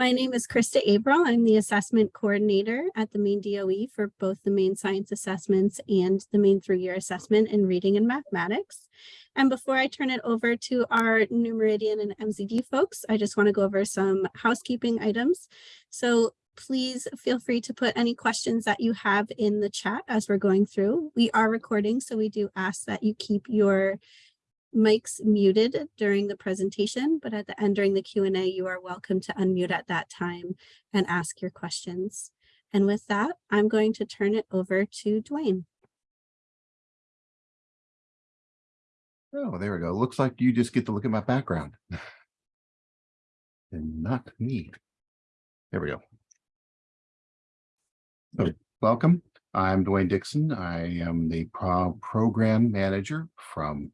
My name is Krista Averill. I'm the assessment coordinator at the Maine DOE for both the Maine Science Assessments and the Maine three-year assessment in reading and mathematics. And before I turn it over to our New Meridian and MZD folks, I just want to go over some housekeeping items. So please feel free to put any questions that you have in the chat as we're going through. We are recording, so we do ask that you keep your mics muted during the presentation, but at the end during the Q&A, you are welcome to unmute at that time and ask your questions. And with that, I'm going to turn it over to Dwayne. Oh, there we go. Looks like you just get to look at my background. and not me. There we go. So, welcome. I'm Dwayne Dixon. I am the pro program manager from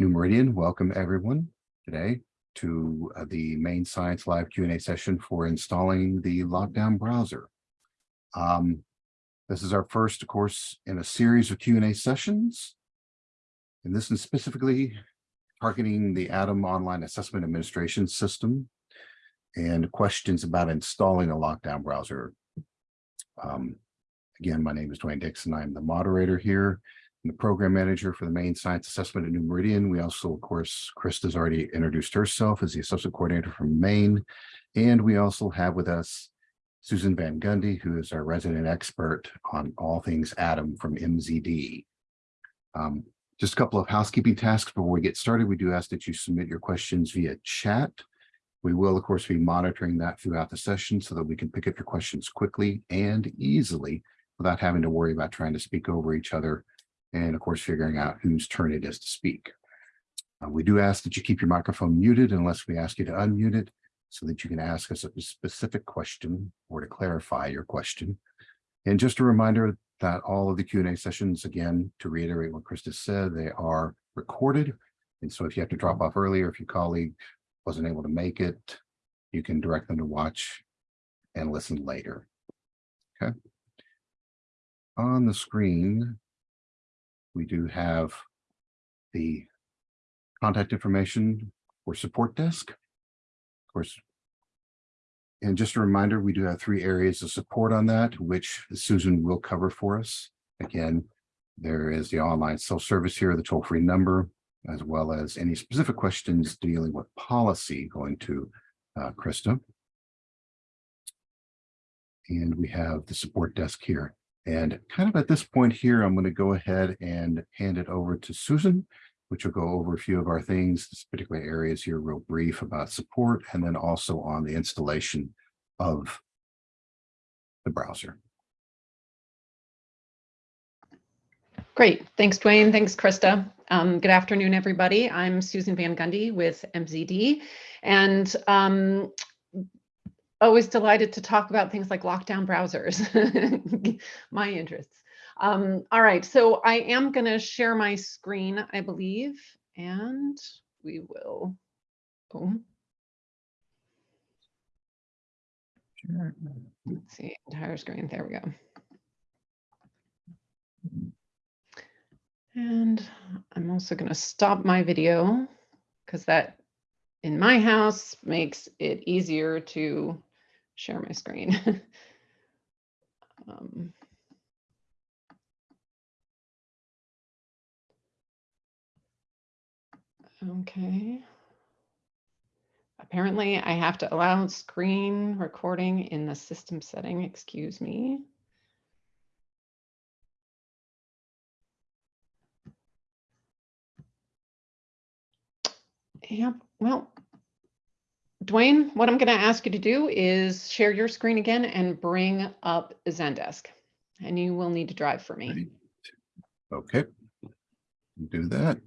New Meridian. Welcome everyone today to uh, the Maine Science Live Q&A session for installing the Lockdown browser. Um, this is our first, of course, in a series of Q&A sessions. And this is specifically targeting the ADAM Online Assessment Administration System and questions about installing a Lockdown browser. Um, again, my name is Dwayne Dixon. I'm the moderator here the program manager for the Maine Science Assessment at New Meridian. We also, of course, Krista's already introduced herself as the assessment coordinator from Maine. And we also have with us Susan Van Gundy, who is our resident expert on all things ADAM from MZD. Um, just a couple of housekeeping tasks before we get started. We do ask that you submit your questions via chat. We will, of course, be monitoring that throughout the session so that we can pick up your questions quickly and easily without having to worry about trying to speak over each other and of course, figuring out whose turn it is to speak. Uh, we do ask that you keep your microphone muted unless we ask you to unmute it so that you can ask us a specific question or to clarify your question. And just a reminder that all of the Q&A sessions, again, to reiterate what Krista said, they are recorded. And so if you have to drop off earlier, if your colleague wasn't able to make it, you can direct them to watch and listen later. Okay. On the screen, we do have the contact information for support desk. Of course, and just a reminder, we do have three areas of support on that, which Susan will cover for us. Again, there is the online self-service here, the toll-free number, as well as any specific questions dealing with policy going to uh, Krista. And we have the support desk here. And kind of at this point here, I'm going to go ahead and hand it over to Susan, which will go over a few of our things, this particular areas here, real brief about support, and then also on the installation of the browser. Great. Thanks, Dwayne. Thanks, Krista. Um, good afternoon, everybody. I'm Susan Van Gundy with MZD. And um, always delighted to talk about things like lockdown browsers, my interests. Um, all right, so I am going to share my screen, I believe, and we will. Oh. Sure. Let's see, entire screen. There we go. And I'm also going to stop my video because that in my house makes it easier to share my screen. um, okay. Apparently I have to allow screen recording in the system setting, excuse me. Yep, well, Dwayne, what I'm going to ask you to do is share your screen again and bring up Zendesk. And you will need to drive for me. Okay, do that.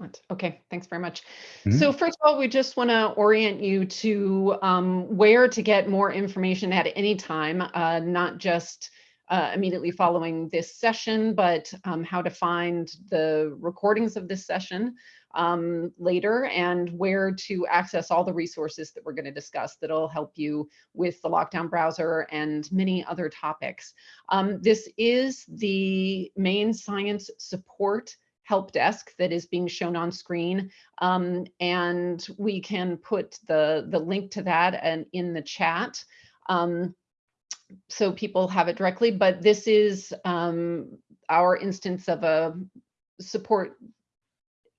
Excellent. Okay, thanks very much. Mm -hmm. So first of all, we just want to orient you to um, where to get more information at any time, uh, not just uh, immediately following this session, but um, how to find the recordings of this session um, later and where to access all the resources that we're going to discuss that'll help you with the lockdown browser and many other topics. Um, this is the Maine science support help desk that is being shown on screen. Um, and we can put the, the link to that and in the chat. Um, so people have it directly, but this is um, our instance of a support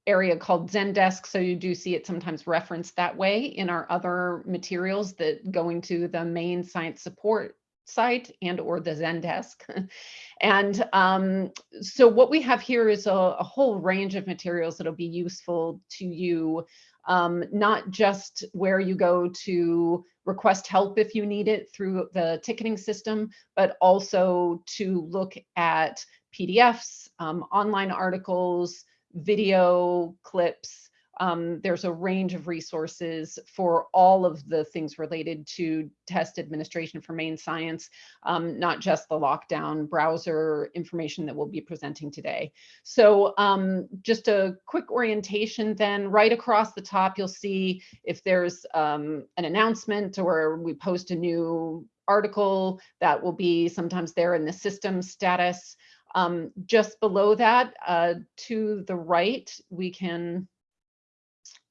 area called Zendesk. So you do see it sometimes referenced that way in our other materials that going to the Maine science support site and or the Zendesk. and um, so what we have here is a, a, whole range of materials that'll be useful to you, um, not just where you go to request help if you need it through the ticketing system, but also to look at PDFs, um, online articles, video clips, um, there's a range of resources for all of the things related to test administration for Maine science, um, not just the lockdown browser information that we'll be presenting today. So um, just a quick orientation then, right across the top, you'll see if there's um, an announcement or we post a new article that will be sometimes there in the system status. Um, just below that, uh, to the right, we can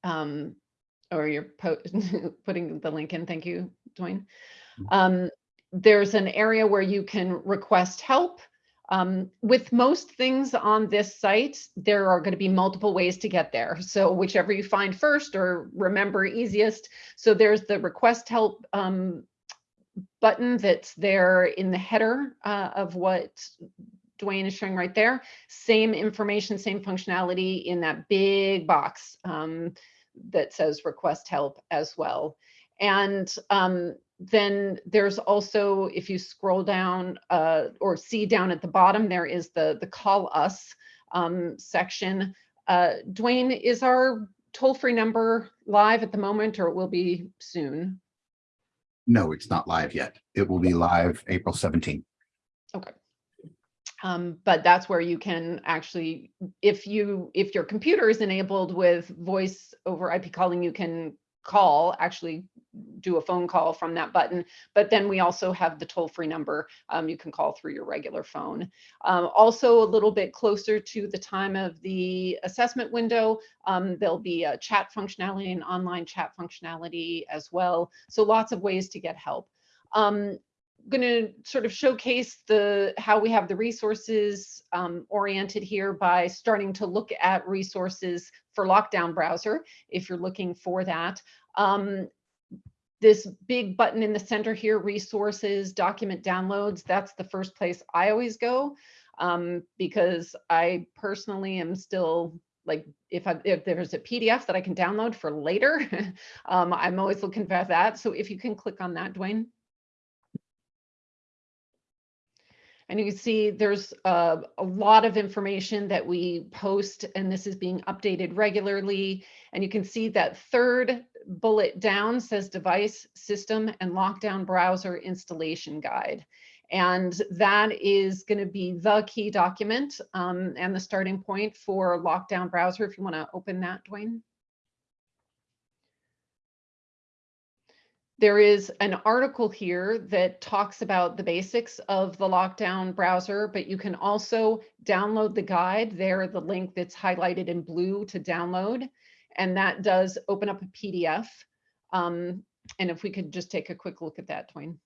um, or you're putting the link in. Thank you, Dwayne. Mm-hmm. Um, there's an area where you can request help. Um, with most things on this site, there are going to be multiple ways to get there. So whichever you find first or remember easiest. So there's the request help um, button that's there in the header uh, of what Dwayne is showing right there. Same information, same functionality in that big box um, that says request help as well. And um, then there's also, if you scroll down uh, or see down at the bottom, there is the, the call us um, section. Uh, Dwayne, is our toll-free number live at the moment or it will be soon? No, it's not live yet. It will be live April 17th. Um, but that's where you can actually, if you, if your computer is enabled with voice over IP calling, you can call, actually do a phone call from that button. But then we also have the toll free number um, you can call through your regular phone. Um, also a little bit closer to the time of the assessment window, um, there'll be a chat functionality and online chat functionality as well. So lots of ways to get help. Um, going to sort of showcase the how we have the resources um, oriented here by starting to look at resources for lockdown browser if you're looking for that. Um, this big button in the center here, resources, document downloads, that's the first place I always go um, because I personally am still like if I, if there's a PDF that I can download for later, um, I'm always looking for that. So if you can click on that, Dwayne. And you can see there's a, a, lot of information that we post and this is being updated regularly. And you can see that third bullet down says device system and lockdown browser installation guide. And that is going to be the key document um, and the starting point for lockdown browser. If you want to open that, Dwayne. There is an article here that talks about the basics of the lockdown browser, but you can also download the guide. There, the link that's highlighted in blue to download, and that does open up a PDF. Um, and if we could just take a quick look at that, Dwayne.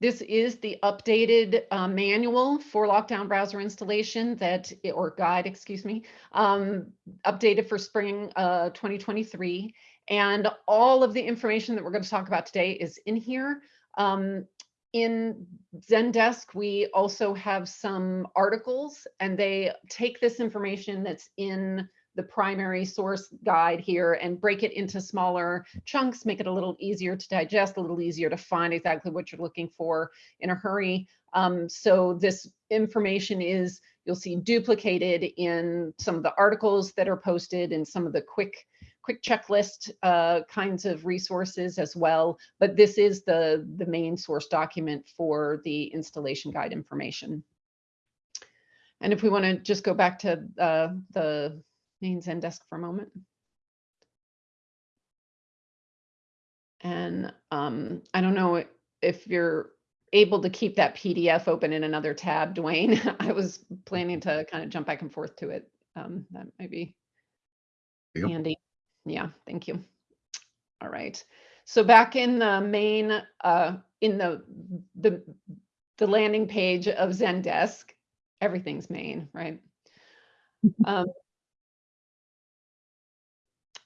This is the updated uh, manual for lockdown browser installation that, or guide, excuse me, um, updated for spring uh, 2023. And all of the information that we're going to talk about today is in here. Um, in Zendesk, we also have some articles and they take this information that's in the primary source guide here and break it into smaller chunks, make it a little easier to digest, a little easier to find exactly what you're looking for in a hurry. Um, so this information is, you'll see duplicated in some of the articles that are posted and some of the quick quick checklist uh, kinds of resources as well, but this is the, the main source document for the installation guide information. And if we want to just go back to uh, the main Zendesk for a moment. And um, I don't know if you're able to keep that PDF open in another tab, Dwayne. I was planning to kind of jump back and forth to it. Um, that might be Yep. handy. Yeah, thank you. All right. So back in the main, uh, in the, the, the landing page of Zendesk, everything's main, right? Um,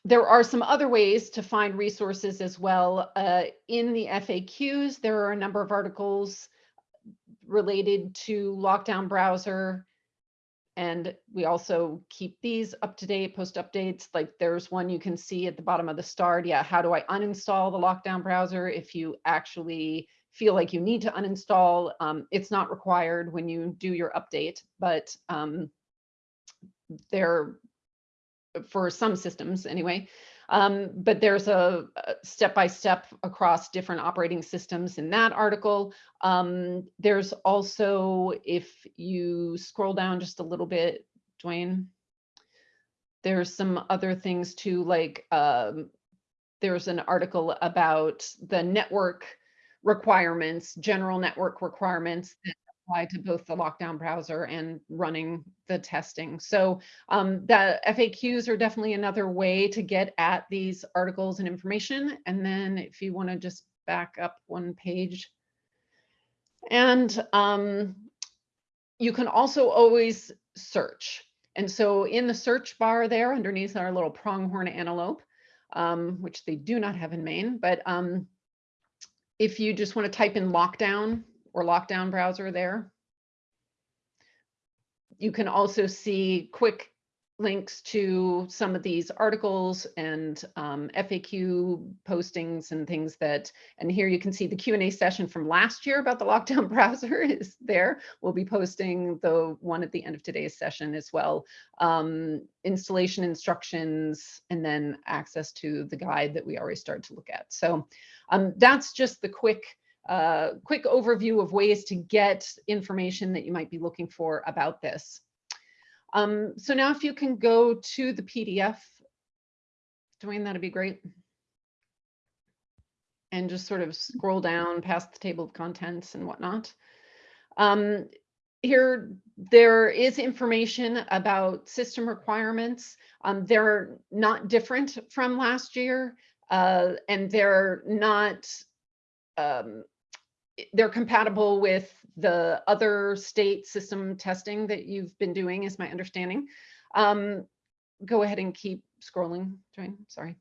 there are some other ways to find resources as well. Uh, in the FAQs, there are a number of articles related to lockdown browser. And we also keep these up to date, post updates. Like there's one you can see at the bottom of the start. Yeah, how do I uninstall the lockdown browser? If you actually feel like you need to uninstall, um, it's not required when you do your update, but um, there for some systems anyway. Um, but there's a step-by-step across different operating systems in that article. Um, there's also, if you scroll down just a little bit, Dwayne, there's some other things too, like um, there's an article about the network requirements, general network requirements that apply to both the lockdown browser and running the testing. So um, the FAQs are definitely another way to get at these articles and information. And then if you want to just back up one page. And um, you can also always search. And so in the search bar there underneath our little pronghorn antelope, um, which they do not have in Maine, but um, if you just want to type in lockdown or lockdown browser there, you can also see quick links to some of these articles and um, FAQ postings and things that, and here you can see the Q&A session from last year about the lockdown browser is there. We'll be posting the one at the end of today's session as well. Um, installation instructions, and then access to the guide that we already started to look at. So um, that's just the quick uh, quick overview of ways to get information that you might be looking for about this. Um, so now if you can go to the PDF, Dwayne, that'd be great. And just sort of scroll down past the table of contents and whatnot. Um, here, there is information about system requirements. Um, they're not different from last year, uh, and they're not um, they're compatible with the other state system testing that you've been doing is my understanding. Um, go ahead and keep scrolling, Dwayne, sorry.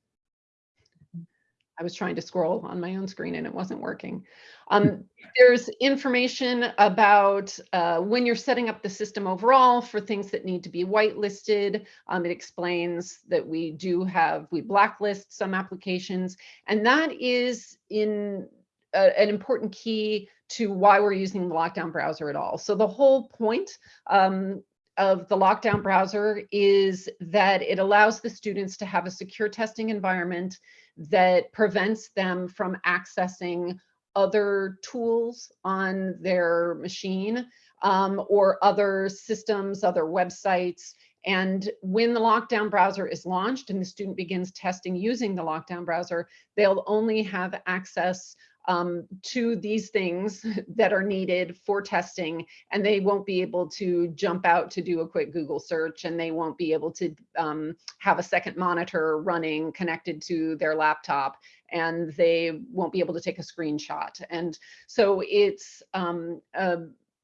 I was trying to scroll on my own screen and it wasn't working. Um, there's information about uh, when you're setting up the system overall for things that need to be whitelisted. Um, it explains that we do have, we blacklist some applications and that is in a, an important key to why we're using the lockdown browser at all. So the whole point um, of the lockdown browser is that it allows the students to have a secure testing environment that prevents them from accessing other tools on their machine um, or other systems, other websites. And when the lockdown browser is launched and the student begins testing using the lockdown browser, they'll only have access um, to these things that are needed for testing and they won't be able to jump out to do a quick Google search and they won't be able to um, have a second monitor running connected to their laptop and they won't be able to take a screenshot. And so it's um, a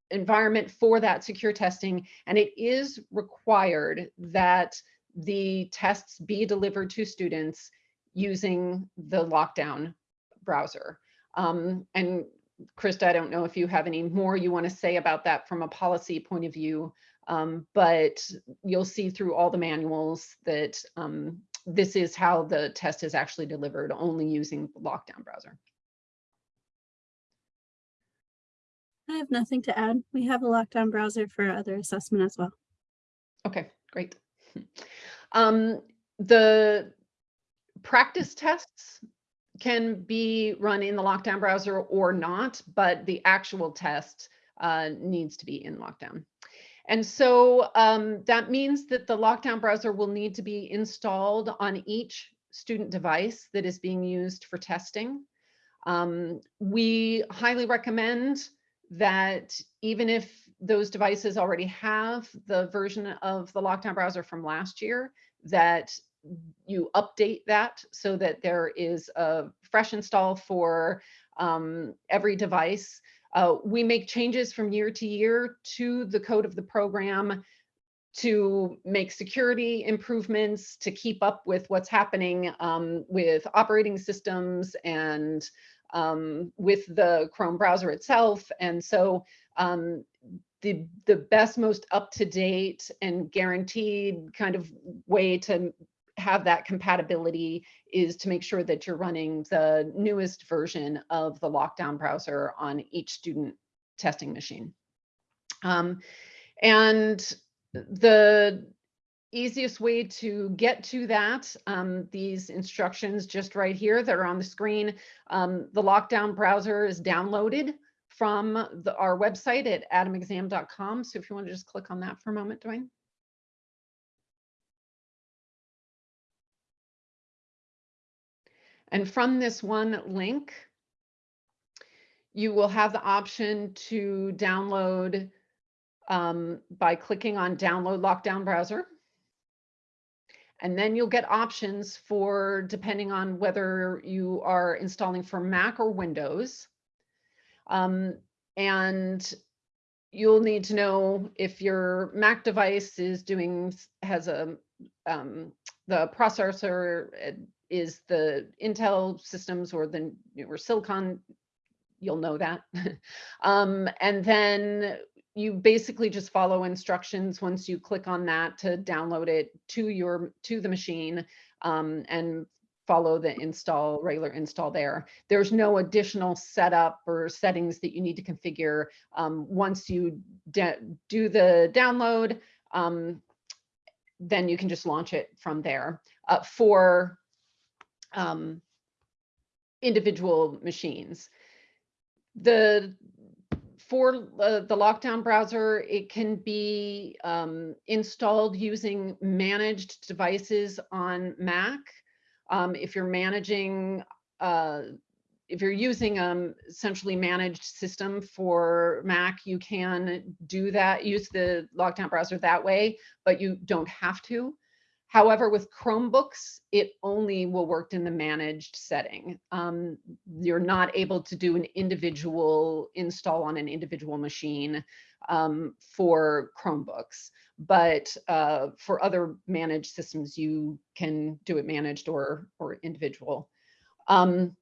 environment for that secure testing and it is required that the tests be delivered to students using the lockdown browser. Um, and Krista, I don't know if you have any more you want to say about that from a policy point of view, um, but you'll see through all the manuals that um, this is how the test is actually delivered, only using the lockdown browser. I have nothing to add. We have a lockdown browser for other assessment as well. Okay, great. Um, the practice tests can be run in the lockdown browser or not, but the actual test uh, needs to be in lockdown. And so um, that means that the lockdown browser will need to be installed on each student device that is being used for testing. Um, we highly recommend that even if those devices already have the version of the lockdown browser from last year, that you update that so that there is a fresh install for um, every device. Uh, we make changes from year to year to the code of the program to make security improvements, to keep up with what's happening um, with operating systems and um, with the Chrome browser itself. And so um, the, the best, most up-to-date and guaranteed kind of way to have that compatibility is to make sure that you're running the newest version of the lockdown browser on each student testing machine. Um, and the easiest way to get to that, um, these instructions just right here that are on the screen, um, the lockdown browser is downloaded from the, our website at adamexam.com. So if you want to just click on that for a moment, Dwayne. And from this one link, you will have the option to download um, by clicking on download lockdown browser. And then you'll get options for depending on whether you are installing for Mac or Windows. Um, and you'll need to know if your Mac device is doing, has a, um, the processor is the Intel systems or the or Silicon, you'll know that. um, and then you basically just follow instructions once you click on that to download it to your to the machine um, and follow the install regular install there. There's no additional setup or settings that you need to configure um, once you do the download. Um, then you can just launch it from there. Uh, for um, individual machines. The for uh, the lockdown browser, it can be um, installed using managed devices on Mac. Um, if you're managing, uh, if you're using um centrally managed system for Mac, you can do that, use the lockdown browser that way, but you don't have to. However, with Chromebooks, it only will work in the managed setting. Um, you're not able to do an individual install on an individual machine um, for Chromebooks, but uh, for other managed systems, you can do it managed or, or individual. Um,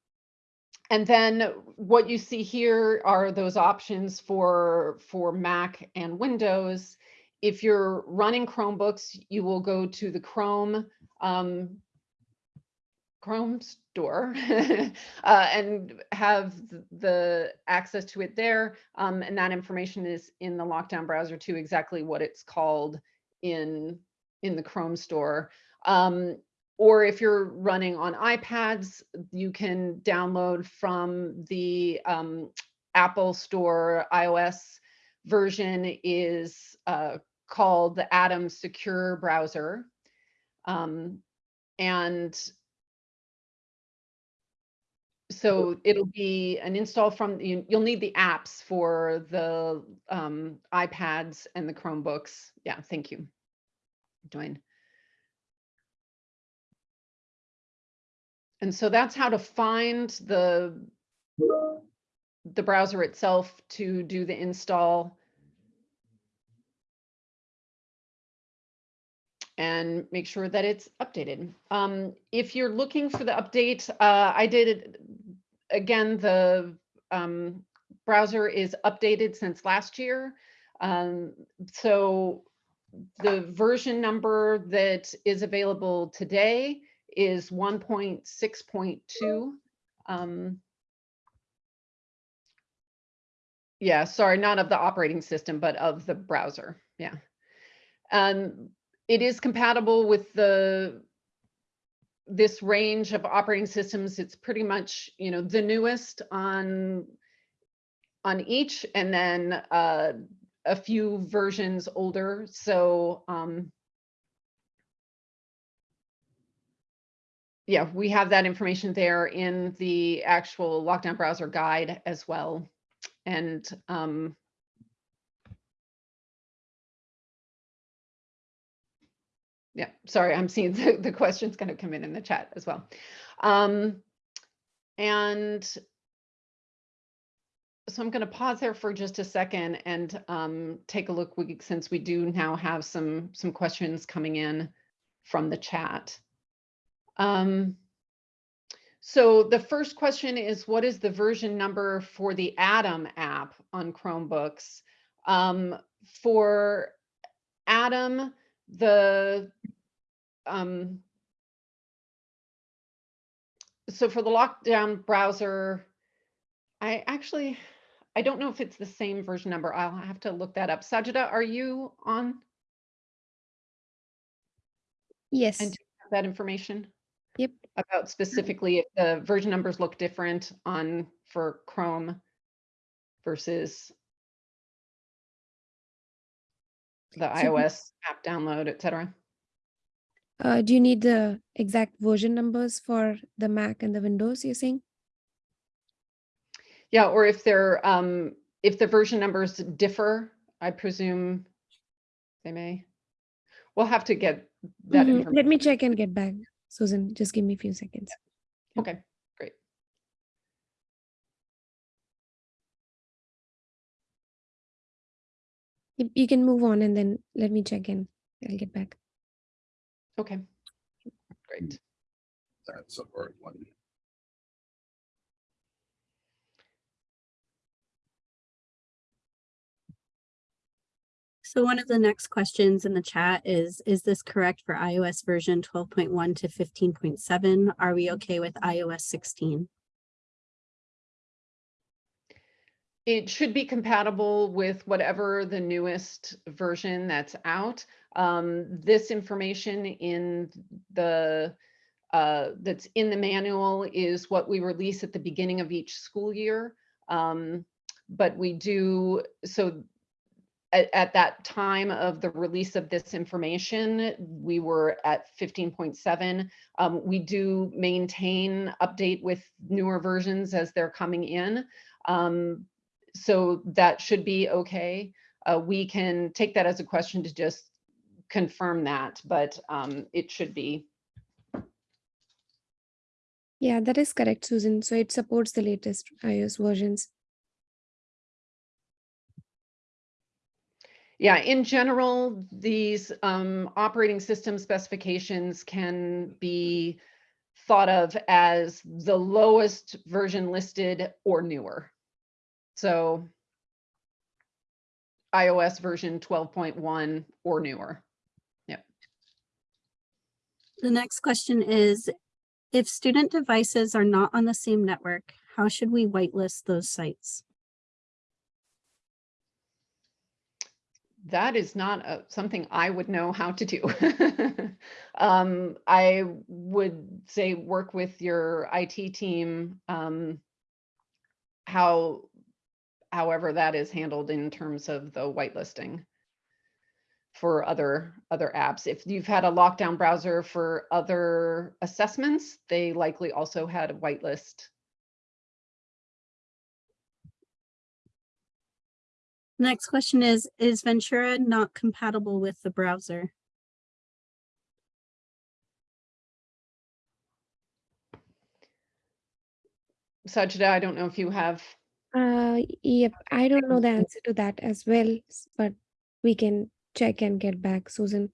and then what you see here are those options for, for Mac and Windows if you're running Chromebooks, you will go to the Chrome um, Chrome store uh, and have the access to it there. Um, and that information is in the lockdown browser too, exactly what it's called in, in the Chrome store. Um, or if you're running on iPads, you can download from the um, Apple Store iOS version is uh, called the ADAM Secure Browser. Um, and so it'll be an install from, you, will need the apps for the um, iPads and the Chromebooks. Yeah, thank you, Dwayne. And so that's how to find the, the browser itself to do the install. And make sure that it's updated. Um, if you're looking for the update, uh, I did, it again, the um, browser is updated since last year. Um, so the version number that is available today is 1.6.2. Um, yeah, sorry, not of the operating system, but of the browser. Yeah. Um, it is compatible with the this range of operating systems, it's pretty much, you know, the newest on on each and then uh, a few versions older. So um, yeah, we have that information there in the actual lockdown browser guide as well. And um, yeah, sorry, I'm seeing the, the questions kind of come in in the chat as well. Um, and so I'm going to pause there for just a second and um, take a look we, since we do now have some some questions coming in from the chat. Um, so the first question is, what is the version number for the ADAM app on Chromebooks? Um, for ADAM, the um, so for the lockdown browser, I actually, I don't know if it's the same version number. I'll have to look that up. Sajida, are you on Yes, And- that information? Yep. About specifically if the version numbers look different on for Chrome versus the iOS app download, et cetera. Uh, do you need the exact version numbers for the Mac and the Windows you're saying? Yeah, or if they're, um, if the version numbers differ, I presume they may. We'll have to get that Mhm, information. Let me check and get back. Susan, just give me a few seconds. Okay, great. You, you can move on and then let me check in. I'll get back. Okay. Hmm. Great. That's a hard one. So one of the next questions in the chat is, is this correct for iOS version twelve point one to fifteen point seven? Are we okay with iOS sixteen? It should be compatible with whatever the newest version that's out. Um, this information in the uh, that's in the manual is what we release at the beginning of each school year. Um, but we do, so at, at that time of the release of this information, we were at fifteen point seven. Um, we do maintain update with newer versions as they're coming in. Um, so that should be okay. Uh, we can take that as a question to just confirm that, but um, it should be. Yeah, that is correct, Susan. So it supports the latest iOS versions. Yeah, in general, these um, operating system specifications can be thought of as the lowest version listed or newer. So iOS version 12.1 or newer. Yep. The next question is, if student devices are not on the same network, how should we whitelist those sites? That is not uh, something I would know how to do. um, I would say work with your IT team. Um, how, however that is handled in terms of the whitelisting for other other apps. If you've had a lockdown browser for other assessments, they likely also had a whitelist. Next question is, is Ventura not compatible with the browser? Sajida, I don't know if you have Uh, yep, I don't know the answer to that as well, but we can check and get back, Susan.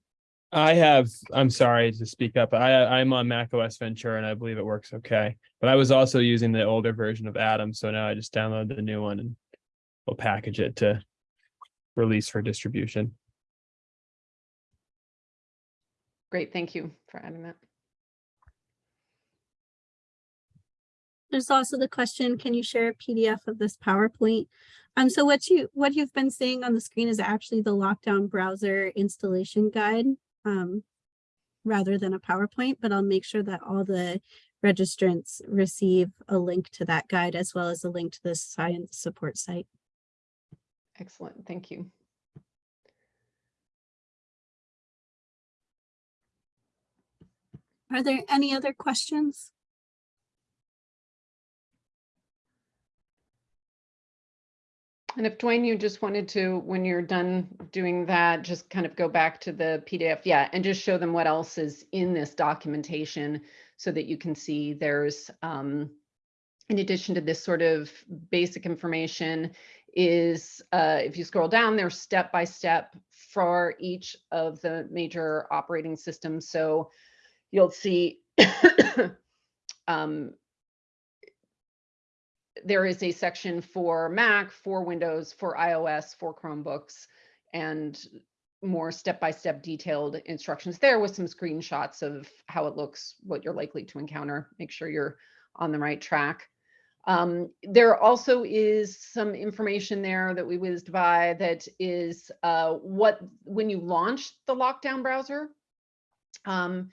I have, I'm sorry to speak up, I, I'm on Mac OS Ventura and I believe it works okay. But I was also using the older version of ADAM, so now I just downloaded the new one and we'll package it to release for distribution. Great, thank you for adding that. There's also the question, can you share a PDF of this PowerPoint? Um, so what you, what you've been seeing on the screen is actually the lockdown browser installation guide. Um, rather than a PowerPoint, but I'll make sure that all the registrants receive a link to that guide as well as a link to the science support site. Excellent, thank you. Are there any other questions? And if Dwayne, you just wanted to, when you're done doing that, just kind of go back to the PDF, yeah, and just show them what else is in this documentation so that you can see there's, um, in addition to this sort of basic information is, uh, if you scroll down, there's step by step for each of the major operating systems. So you'll see um, there is a section for Mac, for Windows, for iOS, for Chromebooks, and more step-by-step detailed instructions there with some screenshots of how it looks, what you're likely to encounter. Make sure you're on the right track. Um, there also is some information there that we whizzed by that is uh, what, when you launch the lockdown browser, um,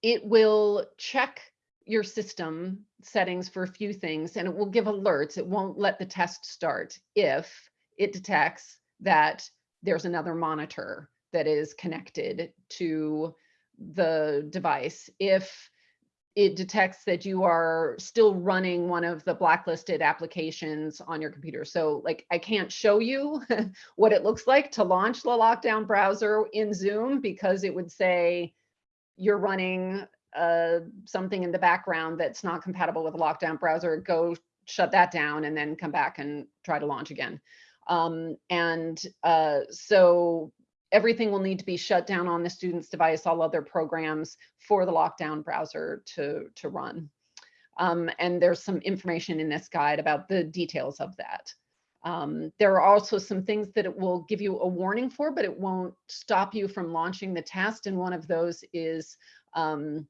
it will check your system settings for a few things and it will give alerts. It won't let the test start if it detects that there's another monitor that is connected to the device. If it detects that you are still running one of the blacklisted applications on your computer. So like I can't show you what it looks like to launch the lockdown browser in Zoom because it would say you're running uh, something in the background that's not compatible with a lockdown browser, go shut that down and then come back and try to launch again. Um, and uh, so everything will need to be shut down on the student's device, all other programs for the lockdown browser to, to run. Um, and there's some information in this guide about the details of that. Um, there are also some things that it will give you a warning for, but it won't stop you from launching the test. And one of those is um,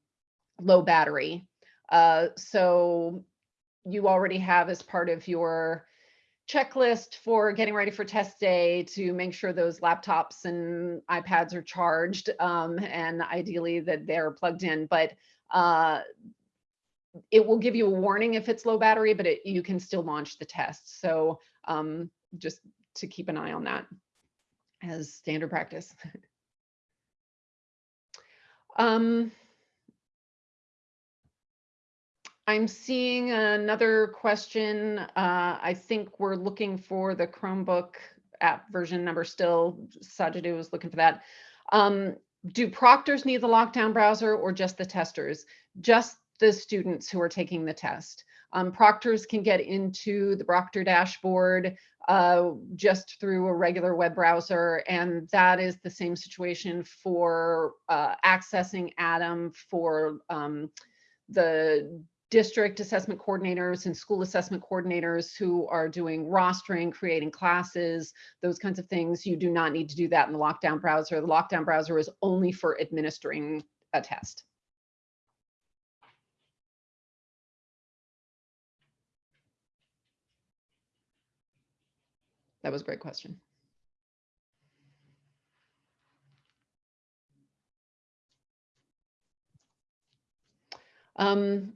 low battery. Uh, so you already have as part of your checklist for getting ready for test day to make sure those laptops and iPads are charged um, and ideally that they're plugged in. But uh, it will give you a warning if it's low battery, but it, you can still launch the test. So um, just to keep an eye on that as standard practice. um, I'm seeing another question. Uh, I think we're looking for the Chromebook app version number still. Sajida was looking for that. Um, do proctors need the lockdown browser or just the testers? Just the students who are taking the test. Um, proctors can get into the Proctor dashboard uh, just through a regular web browser, and that is the same situation for uh, accessing ADAM for um, the district assessment coordinators and school assessment coordinators who are doing rostering, creating classes, those kinds of things. You do not need to do that in the lockdown browser. The lockdown browser is only for administering a test. That was a great question. Um,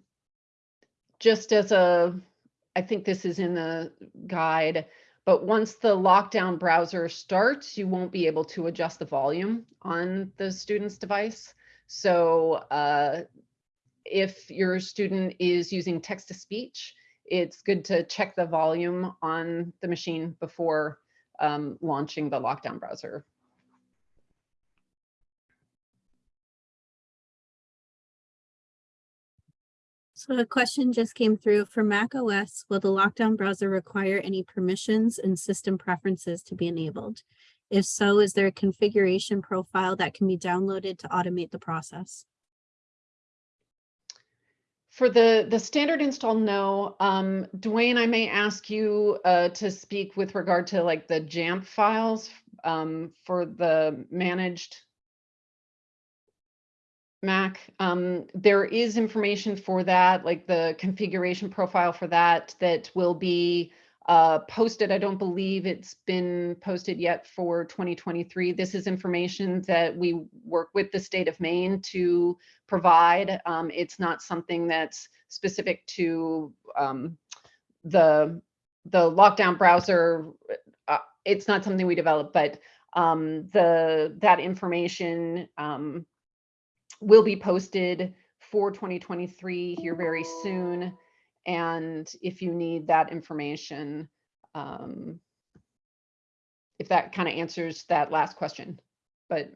just as a, I think this is in the guide, but once the lockdown browser starts, you won't be able to adjust the volume on the student's device. So uh, if your student is using text to speech, it's good to check the volume on the machine before um, launching the lockdown browser. So a question just came through for Mac OS. Will the lockdown browser require any permissions and system preferences to be enabled? If so, is there a configuration profile that can be downloaded to automate the process? For the, the standard install, no. Um, Dwayne, I may ask you uh, to speak with regard to like the Jamf files um, for the managed Mac. Um, there is information for that, like the configuration profile for that, that will be uh, posted. I don't believe it's been posted yet for 2023. This is information that we work with the state of Maine to provide. Um, It's not something that's specific to um, the, the lockdown browser. Uh, It's not something we developed, but um, the, that information um, will be posted for 2023 here very soon. And if you need that information, um, if that kind of answers that last question. But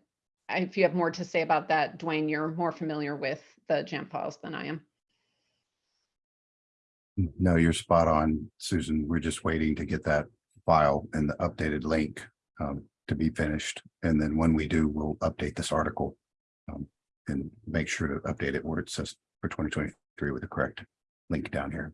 if you have more to say about that, Dwayne, you're more familiar with the Jamf files than I am. No, you're spot on, Susan. We're just waiting to get that file and the updated link um, to be finished. And then when we do, we'll update this article um, and make sure to update it where it says for twenty twenty-three with the correct link down here.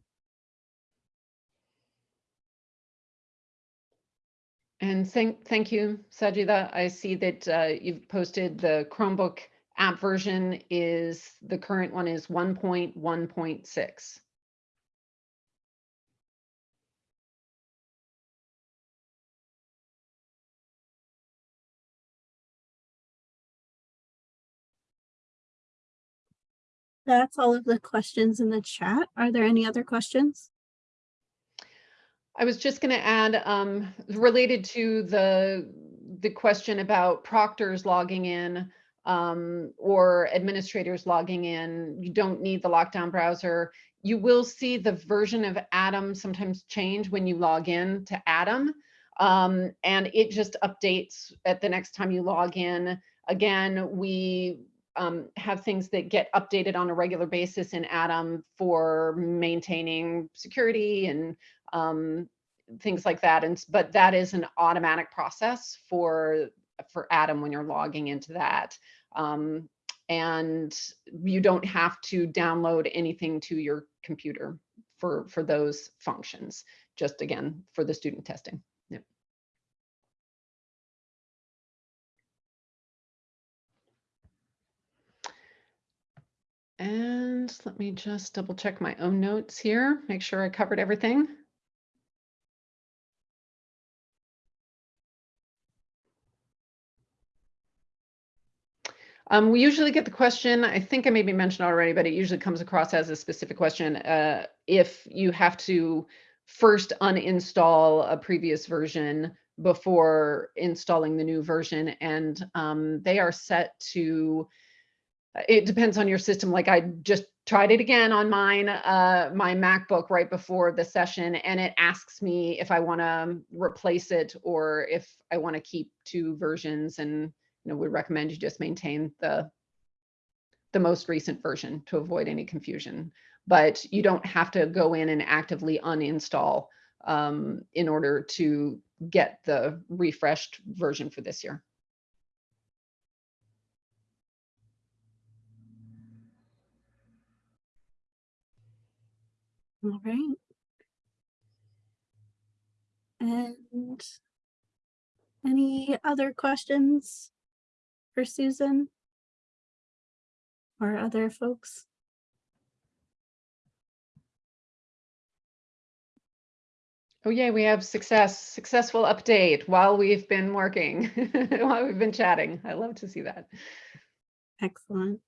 And thank, thank you, Sajida. I see that uh, you've posted the Chromebook app version is, the current one is 1.1.6. That's all of the questions in the chat. Are there any other questions? I was just going to add, um, related to the, the question about proctors logging in um, or administrators logging in, you don't need the lockdown browser. You will see the version of ADAM sometimes change when you log in to ADAM. Um, and it just updates at the next time you log in. Again, we um, have things that get updated on a regular basis in ADAM for maintaining security and um, things like that. And, but that is an automatic process for, for ADAM when you're logging into that. Um, and you don't have to download anything to your computer for, for those functions, just again, for the student testing. And let me just double check my own notes here, make sure I covered everything. Um, we usually get the question, I think I maybe mentioned already, but it usually comes across as a specific question. Uh, if you have to first uninstall a previous version before installing the new version and um, they are set to it depends on your system. Like I just tried it again on mine, uh, my MacBook right before the session, and it asks me if I want to replace it or if I want to keep two versions. And you know, we recommend you just maintain the the most recent version to avoid any confusion. But you don't have to go in and actively uninstall um, in order to get the refreshed version for this year. All right. And any other questions for Susan? Or other folks? Oh yeah, we have success, successful update while we've been working, while we've been chatting. I love to see that. Excellent.